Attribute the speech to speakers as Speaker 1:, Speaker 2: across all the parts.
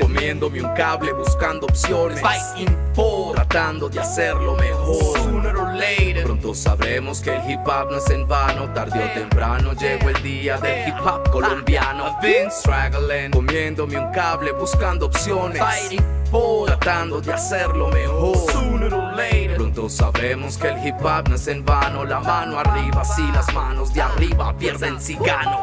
Speaker 1: Comiéndome un cable, buscando opciones. Fighting for, tratando de hacerlo mejor. Sooner or later, pronto sabremos que el hip hop no es en vano. Tarde o temprano llegó el día del hip hop colombiano. Been struggling, comiéndome un cable, buscando opciones. Fighting for, tratando de hacerlo mejor. Sooner or later, pronto sabremos que el hip hop no es en vano. La mano arriba, si las manos de arriba pierden si gano.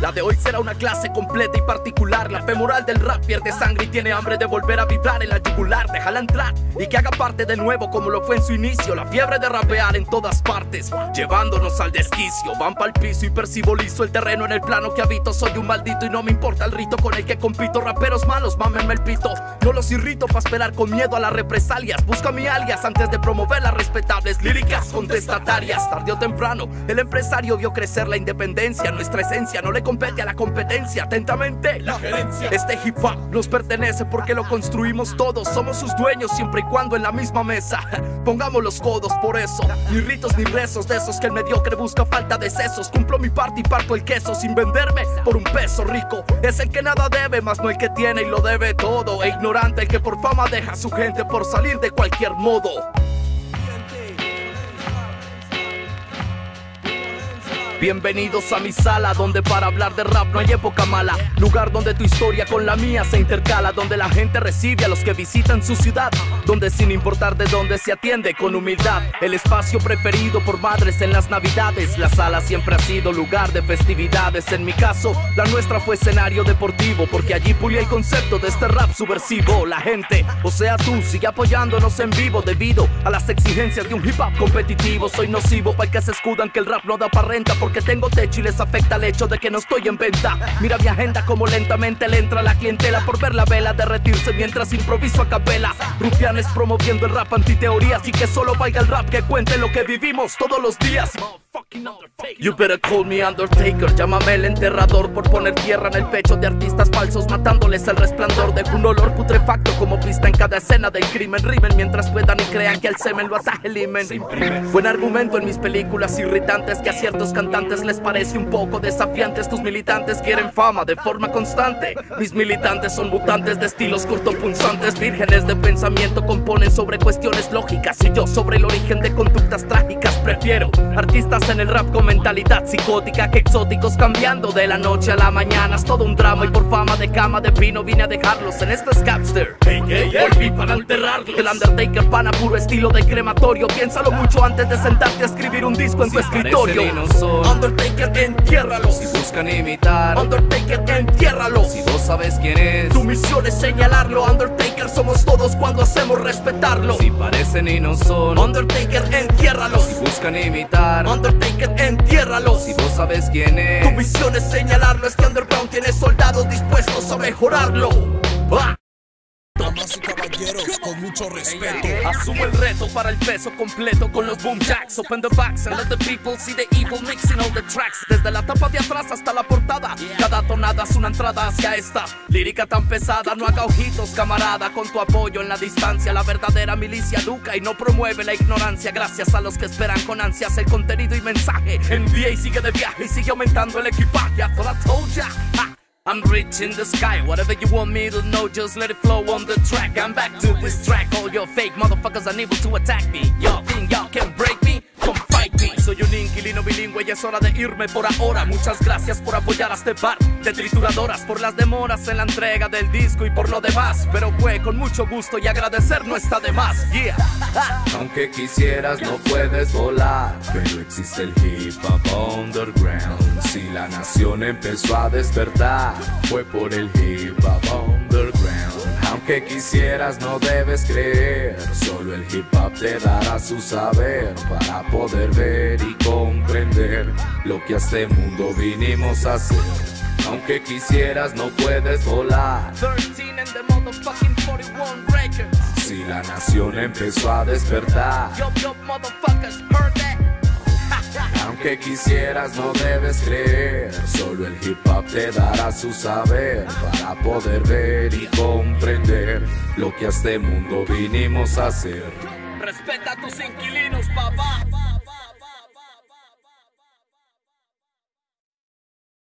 Speaker 1: La de hoy será una clase completa y particular. La femoral del rap pierde sangre y tiene hambre de volver a vibrar en la yugular. Déjala entrar y que haga parte de nuevo como lo fue en su inicio. La fiebre de rapear en todas partes, llevándonos al desquicio. Van pa'l piso y percibo liso el terreno en el plano que habito. Soy un maldito y no me importa el rito con el que compito. Raperos malos, mámenme el pito. No los irrito para esperar con miedo a las represalias. Busca mi alias antes de promover las respetables líricas contestatarias. Tarde o temprano, el empresario vio crecer la independencia. Nuestra esencia no le compete a la competencia. Atentamente, la gerencia. Este hip hop nos pertenece porque lo construimos todos. Somos sus dueños siempre y cuando en la misma mesa. Pongamos los codos por eso. Ni ritos ni rezos de esos que el mediocre busca falta de sesos. Cumplo mi parte y parto el queso sin venderme por un peso rico. Es el que nada debe, más no el que tiene y lo debe todo. E ignorante el que por fama deja a su gente por salir de cualquier modo. Bienvenidos a mi sala, donde para hablar de rap no hay época mala. Lugar donde tu historia con la mía se intercala, donde la gente recibe a los que visitan su ciudad. Donde sin importar de dónde se atiende con humildad. El espacio preferido por madres en las navidades. La sala siempre ha sido lugar de festividades. En mi caso, la nuestra fue escenario deportivo, porque allí pulí el concepto de este rap subversivo. La gente, o sea tú, sigue apoyándonos en vivo debido a las exigencias de un hip hop competitivo. Soy nocivo para que se escudan que el rap no da pa' renta porque tengo techo y les afecta el hecho de que no estoy en venta. Mira mi agenda como lentamente le entra la clientela por ver la vela derretirse mientras improviso a capela. Rufianes promoviendo el rap antiteorías y que solo valga el rap que cuente lo que vivimos todos los días. You better call me Undertaker, llámame el enterrador por poner tierra en el pecho de artistas falsos, matándoles el resplandor de un olor putrefacto como pista en cada escena del crimen. Rimen mientras puedan y crean que el semen lo ataje el imen. Buen argumento en mis películas irritantes que a ciertos cantantes les parece un poco desafiantes. Tus militantes quieren fama de forma constante. Mis militantes son mutantes de estilos cortopunzantes, vírgenes de pensamiento, componen sobre cuestiones lógicas y yo sobre el origen de conductas trágicas. Prefiero artistas en el rap con mentalidad psicótica que exóticos cambiando de la noche a la mañana. Es todo un drama y por fama de cama de pino vine a dejarlos en este scapster. Volví para enterrarlos. El Undertaker pana puro estilo de crematorio. Piénsalo mucho antes de sentarte a escribir un disco en tu escritorio. Undertaker, entiérralo.
Speaker 2: Si buscan imitar,
Speaker 1: Undertaker, entiérralo.
Speaker 2: si vos sabes quién es,
Speaker 1: Tu misión es señalarlo. Undertaker somos todos cuando hacemos respetarlo.
Speaker 2: si parecen y no son,
Speaker 1: Undertaker, entiérralo.
Speaker 2: si buscan imitar,
Speaker 1: Undertaker, entiérralo.
Speaker 2: si vos sabes quién
Speaker 1: Tu
Speaker 2: es,
Speaker 1: misión es señalarlo. Es que Underground tiene soldados dispuestos a mejorarlo. Ah.
Speaker 3: Damas y caballeros, con mucho respeto.
Speaker 1: Asumo el reto para el peso completo con los boom jacks. Open the backs and let the people see the evil mixing all the tracks. Desde la tapa de atrás hasta la portada. Cada tonada es una entrada hacia esta lírica tan pesada. No haga ojitos, camarada, con tu apoyo en la distancia. La verdadera milicia educa y no promueve la ignorancia. Gracias a los que esperan con ansias el contenido y mensaje. Y sigue de viaje y sigue aumentando el equipaje. I told ya. I'm rich in the sky, whatever you want me to know, just let it flow on the track. I'm back to this track, all your fake motherfuckers unable to attack me. Y'all think y'all can break me? Bilingüe y es hora de irme por ahora. Muchas gracias por apoyar a este par de trituradoras, por las demoras en la entrega del disco y por lo demás. Pero fue con mucho gusto y agradecer no está de más. Yeah.
Speaker 2: aunque quisieras no puedes volar, pero existe el hip hop underground. Si la nación empezó a despertar, fue por el hip hop underground. Aunque quisieras no debes creer, solo el hip hop te dará su saber para poder ver y comprender lo que a este mundo vinimos a hacer. Aunque quisieras no puedes volar,
Speaker 1: 13 and the motherfucking 41 records.
Speaker 2: si la nación empezó a despertar. Aunque quisieras no debes creer, solo el hip hop te dará su saber para poder ver y comprender lo que a este mundo vinimos a hacer.
Speaker 1: Respeta a tus inquilinos, papá.